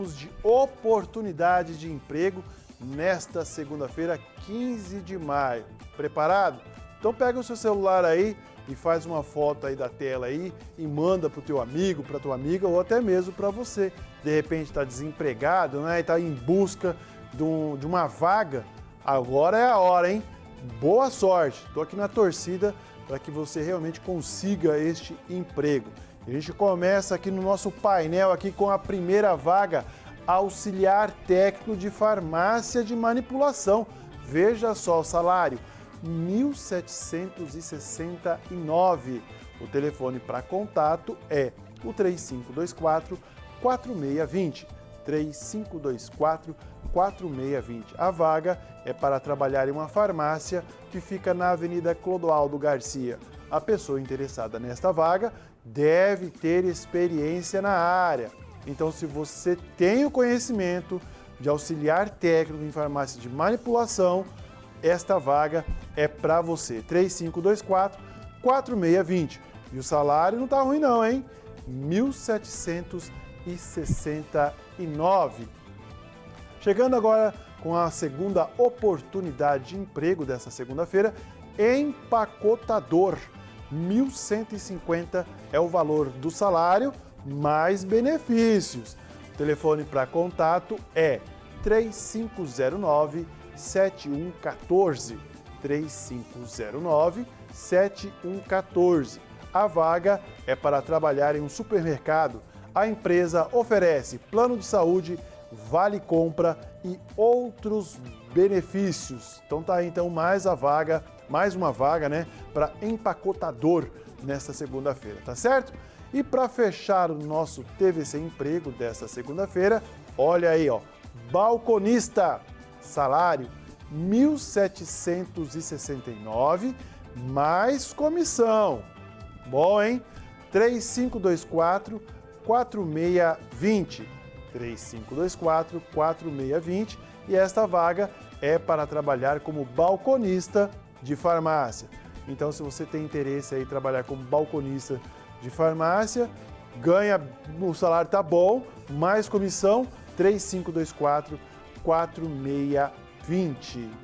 falamos de oportunidade de emprego nesta segunda-feira, 15 de maio. Preparado? Então pega o seu celular aí e faz uma foto aí da tela aí e manda para o teu amigo, para tua amiga ou até mesmo para você. De repente está desempregado, né? E está em busca de, um, de uma vaga. Agora é a hora, hein? Boa sorte. Estou aqui na torcida para que você realmente consiga este emprego. A gente começa aqui no nosso painel aqui com a primeira vaga, auxiliar técnico de farmácia de manipulação. Veja só o salário, R$ 1.769. O telefone para contato é o 3524 4620. 3524 4620. A vaga é para trabalhar em uma farmácia que fica na Avenida Clodoaldo Garcia. A pessoa interessada nesta vaga deve ter experiência na área. Então, se você tem o conhecimento de auxiliar técnico em farmácia de manipulação, esta vaga é para você. 3524 4620. E o salário não está ruim não, hein? R$ 1.769. Chegando agora com a segunda oportunidade de emprego dessa segunda-feira, empacotador. 1.150 é o valor do salário, mais benefícios. O telefone para contato é 3509 7114 3509 7114. A vaga é para trabalhar em um supermercado. A empresa oferece plano de saúde, vale compra e outros benefícios. Então tá aí então mais a vaga, mais uma vaga, né, para empacotador nesta segunda-feira, tá certo? E para fechar o nosso TVC Emprego desta segunda-feira, olha aí, ó, balconista, salário R$ 1.769 mais comissão. Bom, hein? 3524 4620. 3524 4620 e esta vaga é para trabalhar como balconista de farmácia. Então, se você tem interesse em trabalhar como balconista de farmácia, ganha, o salário tá bom, mais comissão, 3524 4620.